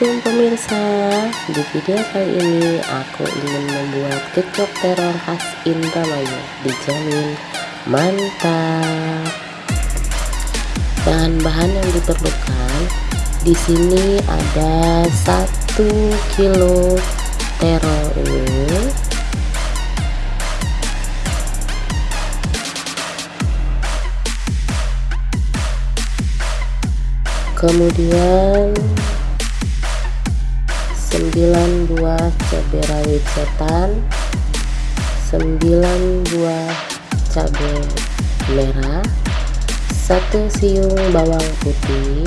Assalamualaikum pemirsa. Di video kali ini aku ingin membuat kecok terong khas Indramayu Dijamin mantap. Bahan-bahan yang diperlukan di sini ada 1 kilo terong ini. Kemudian 9 buah cabai rawit setan 9 buah cabai merah 1 siung bawang putih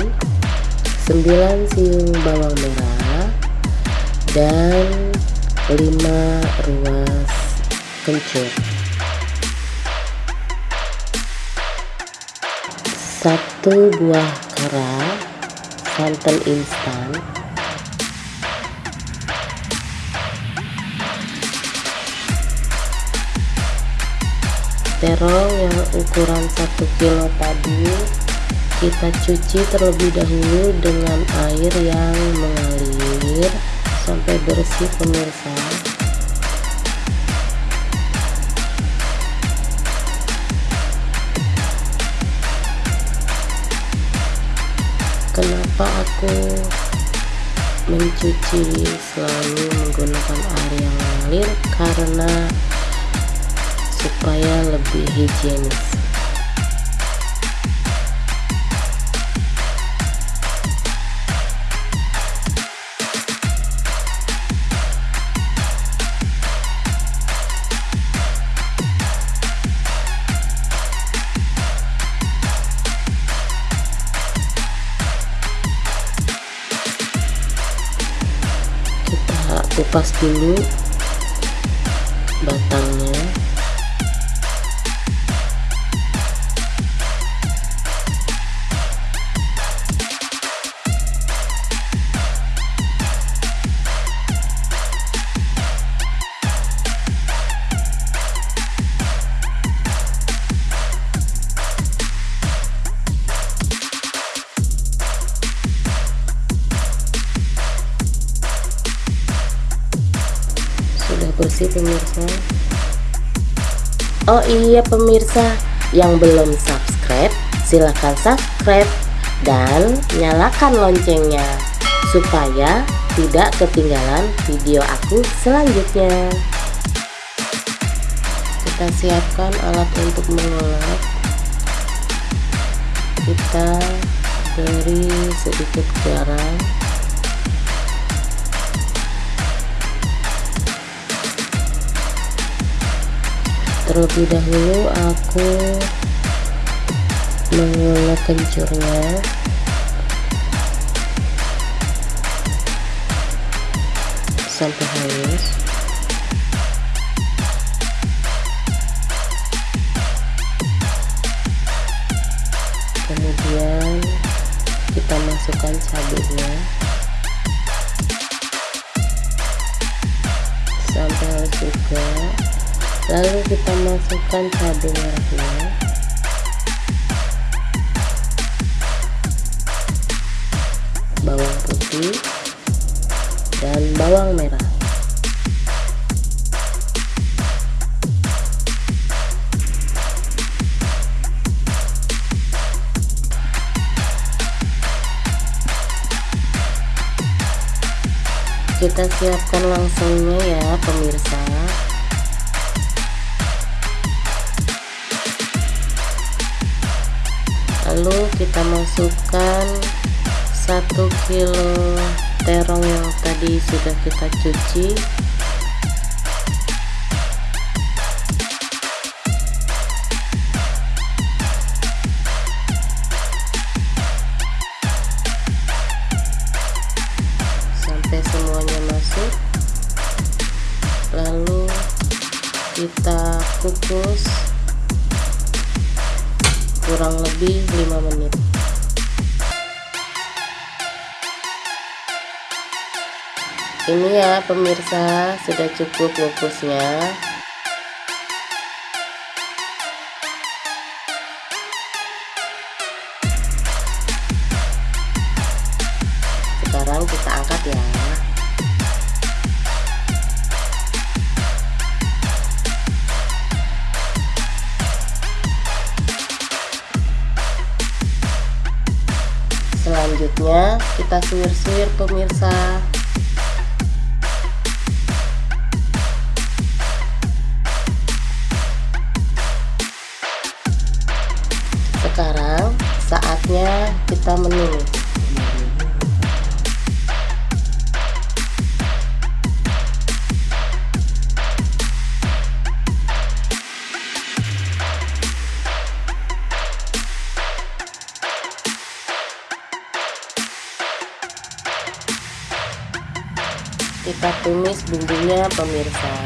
9 siung bawang merah dan 5 ruas kencur. Satu buah kara santan instan terong yang ukuran 1 kilo tadi kita cuci terlebih dahulu dengan air yang mengalir sampai bersih pemirsa. Kenapa aku mencuci selalu menggunakan air yang mengalir? Karena supaya lebih higienis. Kupas dulu batangnya bersih pemirsa? Oh iya pemirsa. Yang belum subscribe silahkan subscribe dan nyalakan loncengnya supaya tidak ketinggalan video aku selanjutnya. Kita siapkan alat untuk mengulek kita beri sedikit garam terlebih dahulu aku mengulek kencurnya. Sampai halus. Kemudian kita masukkan cabenya. Sampai halus juga lalu kita masukkan cabai merahnya bawang putih dan bawang merah. Kita siapkan langsungnya ya pemirsa lalu kita masukkan satu kilo terong yang tadi sudah kita cuci kurang lebih 5 menit. Ini ya pemirsa sudah cukup kukusnya sekarang kita angkat ya kita suwir-suwir pemirsa kita tumis bumbunya pemirsa.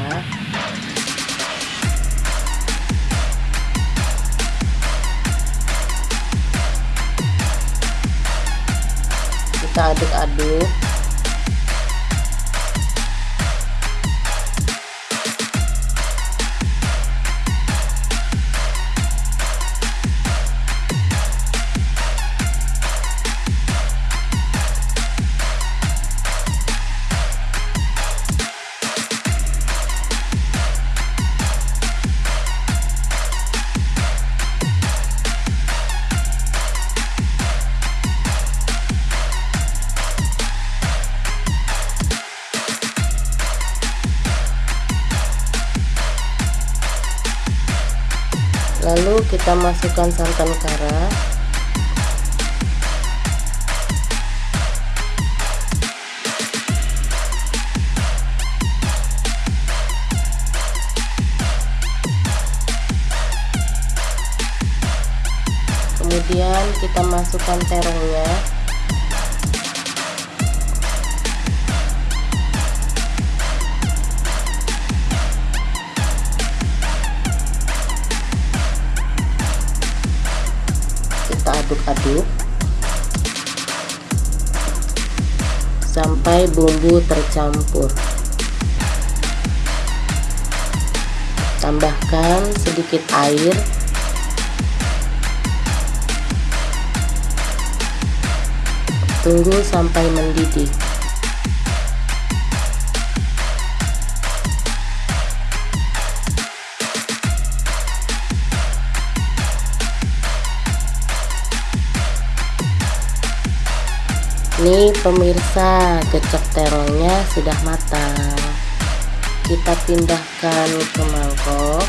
Kita aduk-aduk lalu kita masukkan santan kara. Kemudian kita masukkan terongnya aduk-aduk. Sampai bumbu tercampur. Tambahkan sedikit air. Tunggu sampai mendidih Nih pemirsa, gecek terongnya sudah matang. Kita pindahkan ke mangkok.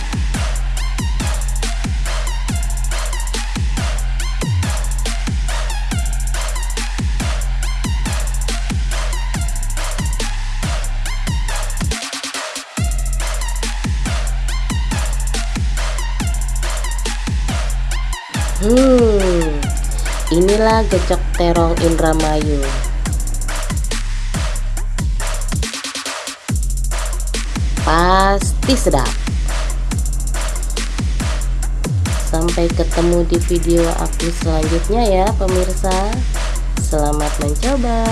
Hmm, inilah gecek terong Indramayu. Pasti sedap. Sampai ketemu di video aku selanjutnya ya pemirsa. Selamat mencoba.